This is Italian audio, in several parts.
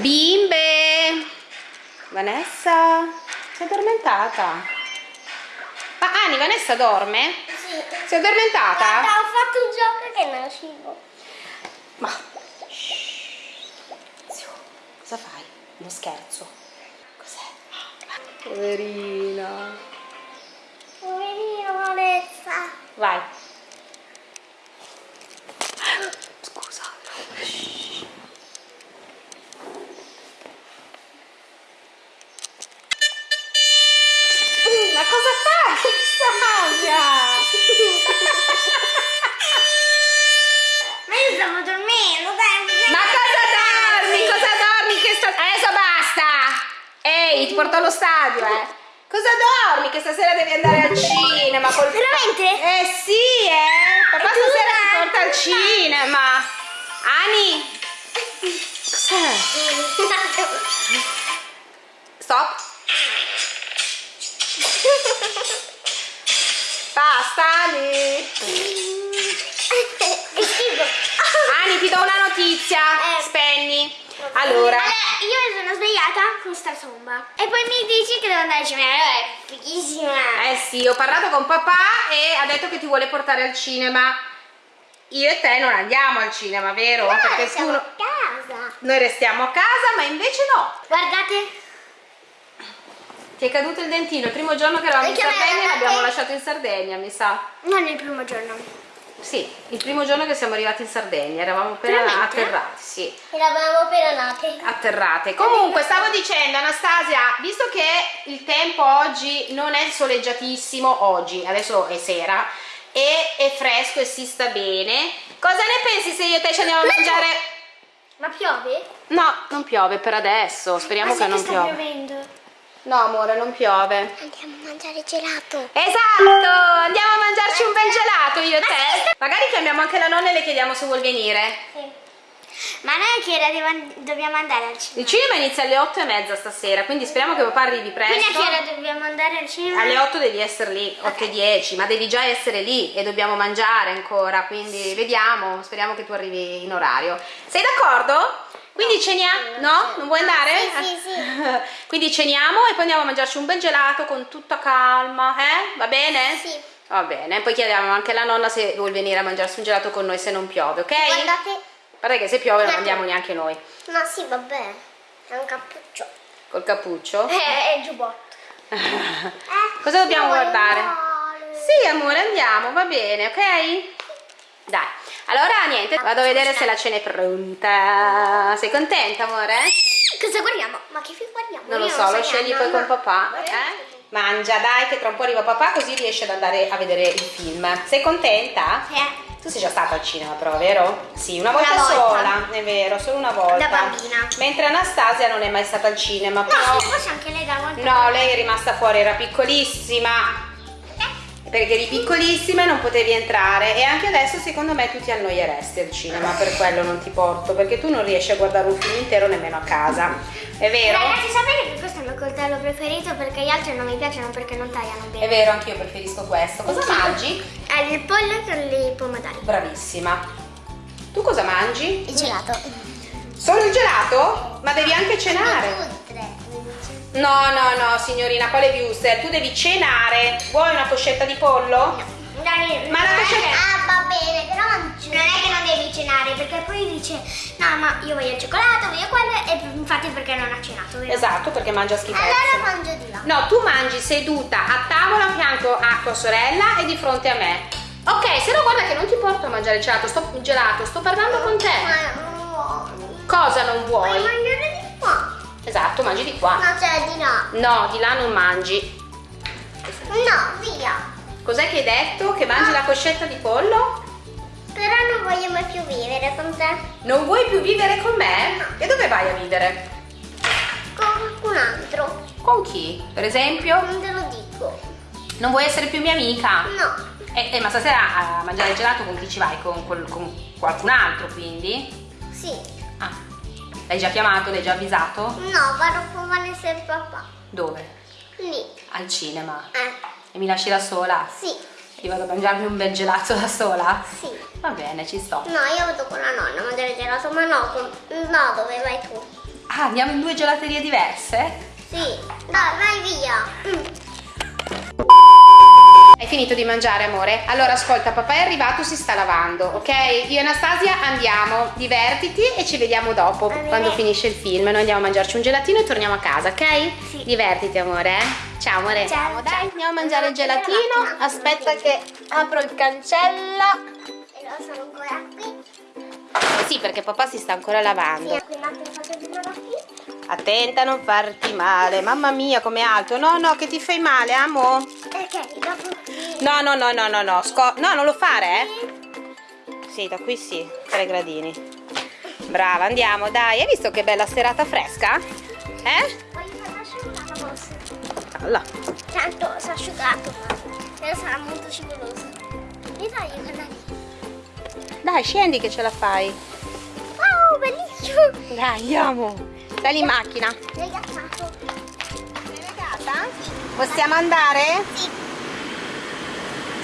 Bimbe! Vanessa? Sei addormentata? Ma Ani, Vanessa dorme? Sì. Sei addormentata? Guarda, ho fatto un gioco che non uscivo. Ma... Zio, cosa fai? Uno scherzo. Cos'è? Poverina. Poverino Vanessa. Vai. Scusa. Ma Sandra? Ma io stavo dormendo, dai. Ma cosa dormi? Cosa dormi? Che sta... Adesso basta! Ehi, ti porto allo stadio, eh! Cosa dormi? Che stasera devi andare al cinema col... Veramente? Eh sì, eh! Papà stasera ti porta al cinema! Ani! Cos'è? Stop! Basta, Ani! Ani, ti do una notizia! Eh. Spegni! Allora... Allora, io mi sono svegliata con sta somma. E poi mi dici che devo andare al cinema. Allora, è fighissima. Eh sì, ho parlato con papà e ha detto che ti vuole portare al cinema. Io e te non andiamo al cinema, vero? No, Perché tu a casa. noi restiamo a casa, ma invece no. Guardate. Ti è caduto il dentino il primo giorno che eravamo in Sardegna, l'avete- l'abbiamo lasciato in Sardegna, mi sa. Non il primo giorno. Sì, il primo giorno che siamo arrivati in Sardegna, eravamo appena atterrati, sì. Eravamo appena nate. atterrate. Comunque stavo dicendo Anastasia, visto che il tempo oggi non è soleggiatissimo oggi, adesso è sera e è fresco e si sta bene, cosa ne pensi se io e te ci andiamo a mangiare? Ma piove? No, non piove per adesso, speriamo Ma che non sta piova. piovendo? No amore, non piove. Andiamo a mangiare gelato. Esatto, andiamo a mangiarci un bel gelato io e te. Magari chiamiamo anche la nonna e le chiediamo se vuol venire. Sì. Ma noi che ora dobbiamo andare al cinema? Il cinema inizia alle 8 e mezza stasera, quindi speriamo che papà arrivi presto. Quindi a che ora dobbiamo andare al cinema? Alle 8 devi essere lì, 8 e 10, ma devi già essere lì e dobbiamo mangiare ancora, quindi vediamo, speriamo che tu arrivi in orario. Sei d'accordo? Quindi ceniamo? No? Non vuoi andare? Sì, sì, sì. Quindi ceniamo e poi andiamo a mangiarci un bel gelato con tutta calma, eh? Va bene? Sì. Va bene, poi chiediamo anche alla nonna se vuol venire a mangiarsi un gelato con noi se non piove, ok? Guardate. Guarda che se piove non andiamo neanche noi. No, sì, vabbè. È un cappuccio. Col cappuccio? Eh, è il giubbotto. Eh, Cosa dobbiamo guardare? andare? Sì, amore, andiamo, va bene, ok? Dai, allora niente, vado a vedere se la cena è pronta. Sei contenta, amore? Cosa guardiamo? Ma che film guardiamo? Non lo so, lo scegli poi con papà. Eh? Mangia, dai, che tra un po' arriva papà così riesci ad andare a vedere il film. Sei contenta? Sì. Tu sei già stata al cinema però, vero? Sì, una volta, Una volta. sola, è vero, solo una volta. Da bambina. Mentre Anastasia non è mai stata al cinema, però... No, sì, forse anche lei da volta. No, lei è rimasta fuori, era piccolissima. Perché eri piccolissima e non potevi entrare e anche adesso secondo me tu ti annoieresti al cinema, per quello non ti porto, perché tu non riesci a guardare un film intero nemmeno a casa. È vero? Ragazzi, sapete che questo è il mio coltello preferito perché gli altri non mi piacciono perché non tagliano È bene. vero, anch'io preferisco questo. Cosa mangi? È il pollo con i pomodori. Bravissima. Tu cosa mangi? Il gelato. Solo il gelato? Ma devi anche cenare. No, no, no, signorina, quale wuster? Tu devi cenare. Vuoi una coscetta di pollo? Dai, Ma la coscetta- Ah, va bene, però non, non è che non devi cenare perché poi dice no, ma io voglio il cioccolato, voglio quello e infatti perché non ha cenato, vero? Esatto, perché mangia schifezze. Allora mangio di là. No, tu mangi seduta a tavola a fianco a tua sorella e di fronte a me. Ok, se no guarda che non ti porto a mangiare gelato, sto, gelato, sto parlando con te. Ma non vuoi. Cosa non Vuoi vuoi? mangiare? Esatto, mangi di qua. No, cioè di là. No, di là non mangi. No, via. Cos'è che hai detto? Che mangi la coscetta di pollo? Però non voglio mai più vivere con te. Non vuoi più vivere con me? E dove vai a vivere? Con qualcun altro. Con chi? Per esempio? Non te lo dico. Non vuoi essere più mia amica? No. Eh, eh, ma stasera a mangiare il gelato con chi ci vai? Con, quel- con qualcun altro quindi? Sì. L'hai già chiamato? L'hai già avvisato? No, vado con Vanessa e papà. Dove? Lì. Al cinema. Eh. E mi lasci da sola? Sì. Io vado a mangiarmi un bel gelato da sola? Sì. Va bene, ci sto. No, io vado con la nonna a mangiare gelato, ma no, con... no, dove vai tu? Ah, andiamo in due gelaterie diverse? Sì. Dai, vai via. Mm. Hai finito di mangiare, amore? Allora, ascolta, papà è arrivato, si sta lavando, ok? Io e Anastasia andiamo, divertiti e ci vediamo dopo, quando finisce il film. Noi andiamo a mangiarci un gelatino e torniamo a casa, ok? Sì. Divertiti, amore. eh? Ciao, amore. Ciao, dai, ciao. andiamo a mangiare il gelatino. Aspetta che apro il cancello. E lo sono ancora qui. Sì, perché papà si sta ancora lavando. Sì, Attenta a non farti male. Mamma mia, com'è alto. No, no, che ti fai male, amo. Ok, dopo qui. No, no, no, no, no, no. Sco- no, non lo fare, eh? Sì, da qui sì, 3 gradini. Brava, andiamo, dai. Hai visto che bella serata fresca? Eh? Alla. Tanto si è asciugato, però sarà molto scivoloso. Mi fai i canali? Dai, scendi che ce la fai. Wow, bellissimo! Dai, andiamo. Sali in macchina. Ghiacciato? Sei legata? Possiamo andare? Sì.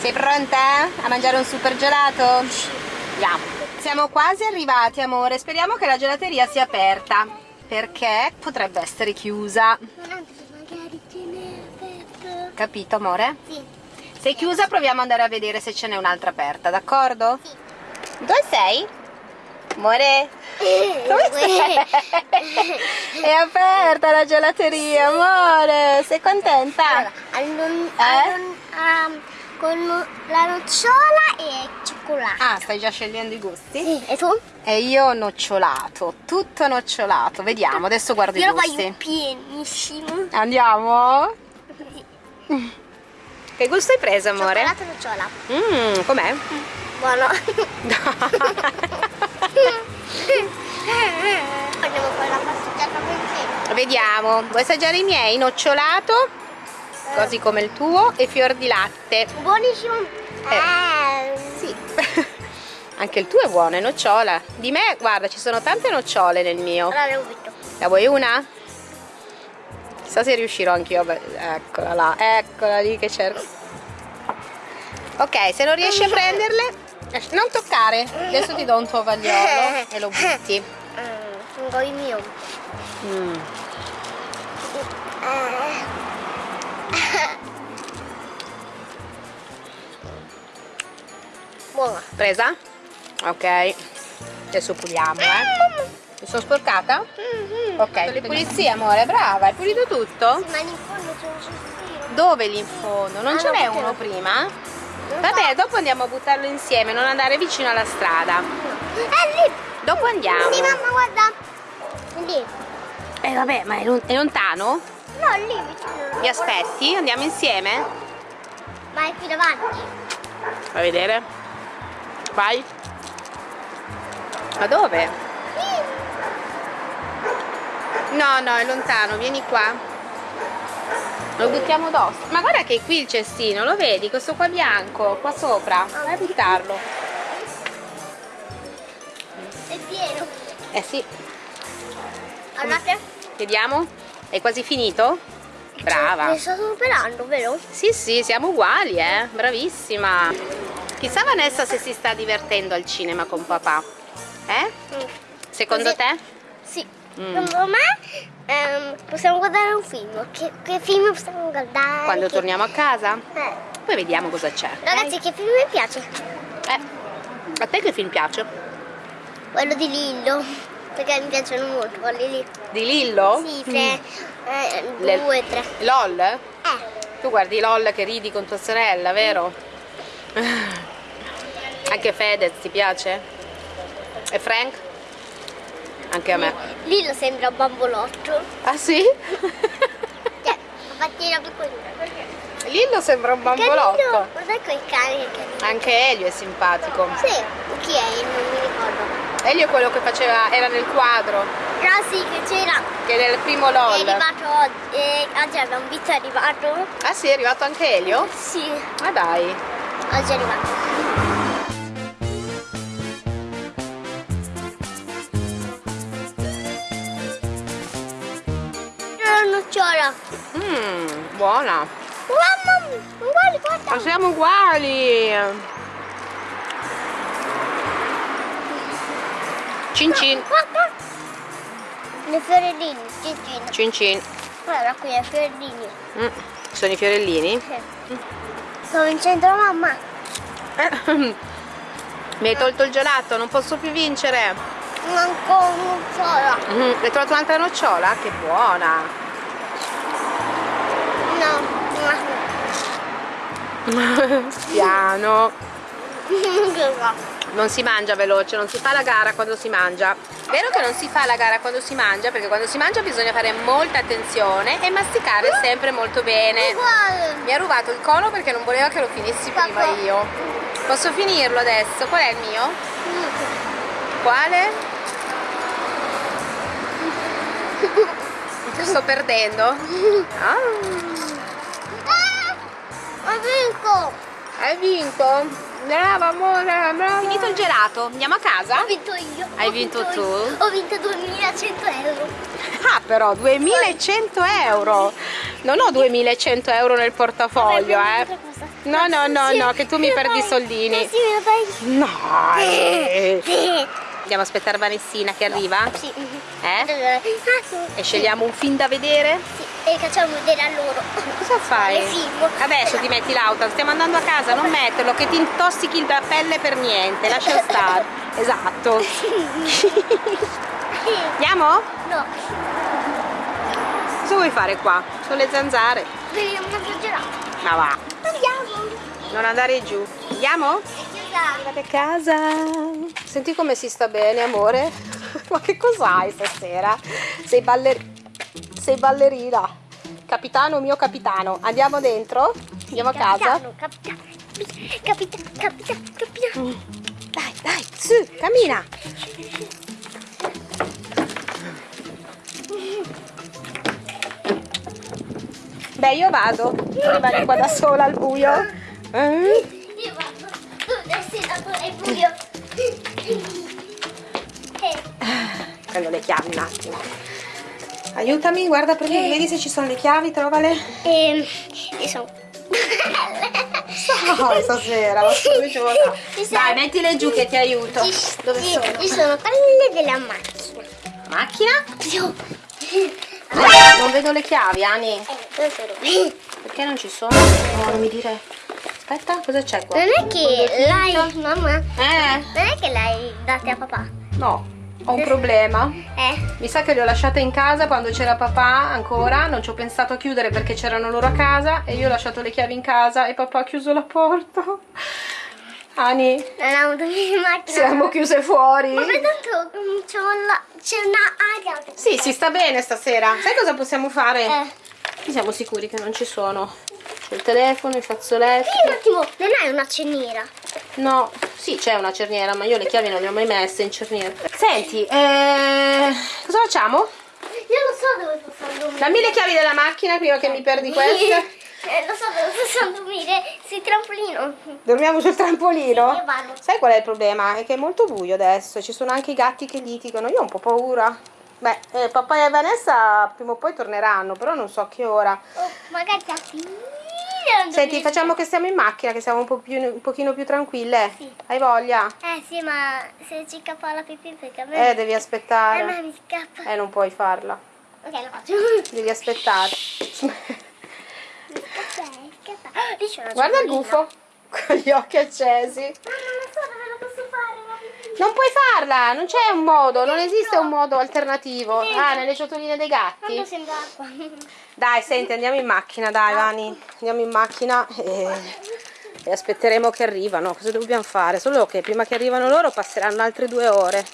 Sei pronta a mangiare un super gelato? Andiamo. Siamo quasi arrivati, amore. Speriamo che la gelateria sia aperta. Perché potrebbe essere chiusa. Non magari ce n'è aperto. Capito, amore? Sì. Se è chiusa proviamo ad andare a vedere se ce n'è un'altra aperta, d'accordo? Sì. Dove sei? Amore? Dove sei? È aperta la gelateria, amore! Sei contenta? Allora, Eh? um, con la nocciola e cioccolato. Ah, stai già scegliendo i gusti? Sì, e tu? E io nocciolato, tutto nocciolato. Vediamo, adesso guardo Io i lo gusti. voglio pienissimo. Andiamo? Che gusto hai preso, amore? Cioccolato e nocciola. Mmm, com'è? Buono. Andiamo a fare la passeggiata insieme. Vediamo, vuoi assaggiare i miei? Nocciolato, così come il tuo, e fior di latte. Buonissimo. Eh. Sì. Anche il tuo è buono, è nocciola. Di me, guarda, ci sono tante nocciole nel mio. Allora. La vuoi una? Chissà se riuscirò anch'io. Eccola là, eccola lì che cerco. Ok, se non riesci a prenderle, non toccare. Adesso ti do un tovagliolo e lo butti. Mm, vuoi il mio? Mm. Buona. Presa? Ok. Adesso puliamo, eh. Mi sono sporcata? Ok, le pulizie, amore, brava, hai pulito tutto? Ma in fondo c'è un sospiro. Dove lì in fondo? Non Ah, ce n'è uno prima? Vabbè, dopo andiamo a buttarlo insieme, non andare vicino alla strada. È lì. Dopo andiamo. Sì, mamma, guarda. Lì. Eh vabbè, ma è, lon- è lontano? No, lì vicino. Mi aspetti? Andiamo insieme? Ma è qui davanti. Fai vedere. Vai. Ma dove? No, no, è lontano, vieni qua. Lo buttiamo addosso. Ma guarda che qui il cestino, lo vedi? Questo qua bianco, qua sopra. Vai a buttarlo. È pieno. Eh sì, Guardate. vediamo. È quasi finito? Brava. Mi sto superando, vero? Sì, sì, siamo uguali, eh. Bravissima. Chissà Vanessa se si sta divertendo al cinema con papà. Eh? Secondo Così- te? Sì. Mm. Secondo me ehm, possiamo guardare un film. Che, che film possiamo guardare? Quando Che- torniamo a casa? Eh. Poi vediamo cosa c'è. Ragazzi, che film mi piace? Eh, a te che film piace? Quello di Lillo. Perché mi piacciono molto quelli lì. Di Lillo? Sì, tre, eh, Mm. Le- due, tre. LOL? Eh. Tu guardi LOL che ridi con tua sorella, vero? Anche Fedez ti piace? E Frank? Anche a me. Lillo sembra un bambolotto. Ah sì? Cioè, piccolina. Lillo sembra un Carino. bambolotto. Guarda quei cani che carino. Anche Elio è simpatico. Sì, chi è? Non mi ricordo. Elio è quello che faceva, era nel quadro, Però sì, che c'era. che è nel primo È LOL. arrivato oggi. eh, oggi abbiamo visto è arrivato. Ah sì, è arrivato anche Elio? Sì, Ma dai. oggi è arrivato. Nocciola. Mmm, buona. Mamma, guarda, Ma siamo uguali. Cin cin. Guarda. Le fiorellini, cincin. Cin cin. Guarda qui, le fiorellini. Mm, Sono i fiorellini? Sì. Sono in centro mamma. Eh, Mi hai tolto il gelato, non posso più vincere. Manco solo. Mm, Hai trovato un'altra nocciola? Che buona! Piano. no. Non si mangia veloce, non si fa la gara quando si mangia. Vero che non si fa la gara quando si mangia? Perché quando si mangia bisogna fare molta attenzione e masticare sempre molto bene. Mi ha rubato il cono perché non voleva che lo finissi prima io. Posso finirlo adesso? Qual è il mio? Quale? Sto perdendo. Ah, vinto? Brava amore, brava. Finito il gelato, andiamo a casa? Ho vinto io. Hai vinto io. tu? Ho vinto 2100 euro. Ah però 2100 euro Non ho 2100 euro nel portafoglio Vabbè, eh. No no no no che tu mi perdi i soldini Sì, mi fai. No eh. Andiamo a aspettare Vanessina che arriva Sì. Eh? Ah. E scegliamo un film da vedere Sì, e facciamo vedere a loro. Cosa fai? Film. Adesso ti metti l'auto Stiamo andando a casa Non metterlo che ti intossichi la pelle per niente Lascia stare Esatto Andiamo? No, Cosa vuoi fare qua? Sono le zanzare vediamo un altro gelato. Ma va Andiamo. Non andare giù Andiamo? Arrivate a casa. Senti come si sta bene, amore? Ma che cos'hai stasera? Sei, baller... Sei ballerina. Capitano, mio capitano. Andiamo dentro? Andiamo a casa? Capitano, capitano, capitano, capitano, capitano. Dai, dai, su, cammina. Beh, io vado. Tu rimani qua da sola al buio. Eh? Prendo le chiavi un attimo. Aiutami, guarda, prendi, vedi se ci sono le chiavi, trovale. io sono. Oh, stasera, ma sono- Dai, mettile giù che ti aiuto. Ci- Dove ci- sono? Ci sono quelle della macchina. Macchina? Io. Non vedo le chiavi, Ani. Eh? Perché non ci sono? No, non mi dire. Aspetta, cosa c'è qua? Non è che l'hai, mamma, Eh, non è che l'hai date a papà? no, ho un problema. Eh, Mi sa che le ho lasciate in casa quando c'era papà ancora, non ci ho pensato a chiudere perché c'erano loro a casa e io ho lasciato le chiavi in casa e papà ha chiuso la porta. Ani, non ho avuto in macchina. siamo chiuse fuori. Ma tanto c'è una, c'è una aria. Sì, si sta bene stasera. Sai cosa possiamo fare? Eh. Siamo sicuri che non ci sono. C'è il telefono, i fazzoletti. Sì, un attimo, non hai una ceniera? No, sì, c'è una cerniera, ma io le chiavi non le ho mai messe in cerniera. Senti, eh, cosa facciamo? Io lo so dove posso dormire. Dammi le chiavi della macchina prima che mi perdi queste. Eh, lo so dove posso dormire. Sul trampolino. Dormiamo sul trampolino? Vado. Sai qual è il problema? È che è molto buio adesso, ci sono anche i gatti che litigano, io ho un po' paura. Beh, eh, papà e Vanessa prima o poi torneranno, però non so a che ora. Oh, magari ti affidi. Senti, facciamo che stiamo in macchina, che siamo un, po' più, un pochino più tranquille. Sì. Hai voglia? Eh sì, ma se ci scappa la pipì perché a me... Eh, devi a me aspettare. mi scappa. Eh, non puoi farla. Ok, lo faccio. Devi aspettare. Scappa, scappa. C'è una Guarda il gufo con gli occhi accesi. Ma non lo so dove lo posso fare la pipì. Non puoi farla, non c'è un modo, non esiste un modo alternativo. Ah, nelle ciotoline dei gatti? Dai, senti, andiamo in macchina, dai, Vani. Andiamo in macchina e, e aspetteremo che arrivano. Cosa dobbiamo fare? Solo che prima che arrivano loro passeranno altre due ore.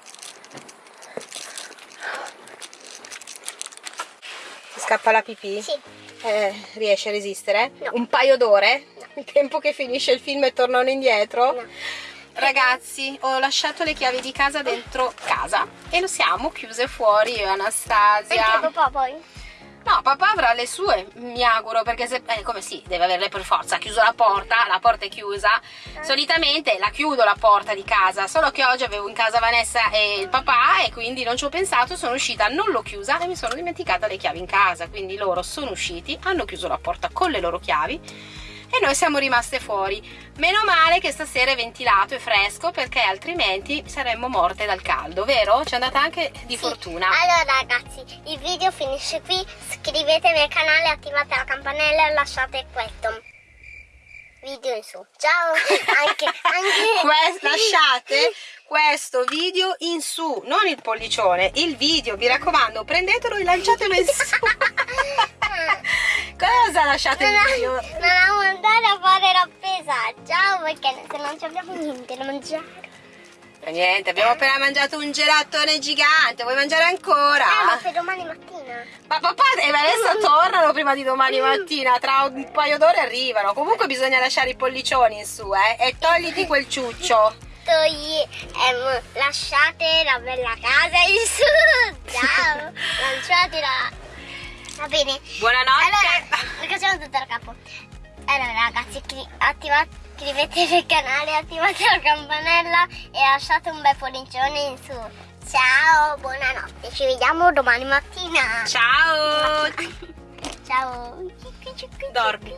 Ti scappa la pipì? Sì. Eh, riesci a resistere? No. Un paio d'ore? Il tempo che finisce il film e tornano indietro? No. Ragazzi, ho lasciato le chiavi di casa dentro casa e lo siamo chiuse fuori io e Anastasia. Anche papà poi. No, papà avrà le sue, mi auguro, perché se... Eh, come sì, deve averle per forza. Ha chiuso la porta, la porta è chiusa. Solitamente la chiudo la porta di casa, solo che oggi avevo in casa Vanessa e il papà e quindi non ci ho pensato, sono uscita, non l'ho chiusa e mi sono dimenticata le chiavi in casa. Quindi loro sono usciti, hanno chiuso la porta con le loro chiavi e noi siamo rimaste fuori. Meno male che stasera è ventilato e fresco perché altrimenti saremmo morte dal caldo, vero? Ci è andata anche di Sì. fortuna. Allora ragazzi, il video finisce qui. Iscrivetevi al canale, attivate la campanella e lasciate questo video in su. Ciao! Anche, anche... Lasciate questo video in su, non il pollicione, il video, mi raccomando, prendetelo e lanciatelo in su. Cosa lasciate il video? Non, non amo andare a fare la spesa. Ciao, perché se non ci abbiamo niente da mangiare. Niente, abbiamo appena mangiato un gelatone gigante, vuoi mangiare ancora? Eh, ma per domani mattina. Ma papà e Vanessa tornano prima di domani mattina, tra un paio d'ore arrivano. Comunque bisogna lasciare i pollicioni in su, eh? E togliti quel ciuccio. Togli, ehm, lasciate la bella casa in su. Ciao, lanciatela. Va bene. Buonanotte. Allora, facciamo tutto da capo. Allora ragazzi, attivate, iscrivetevi al canale, attivate la campanella e lasciate un bel pollicione in su. Ciao, buonanotte, ci vediamo domani mattina. Ciao. Ciao. Dormi.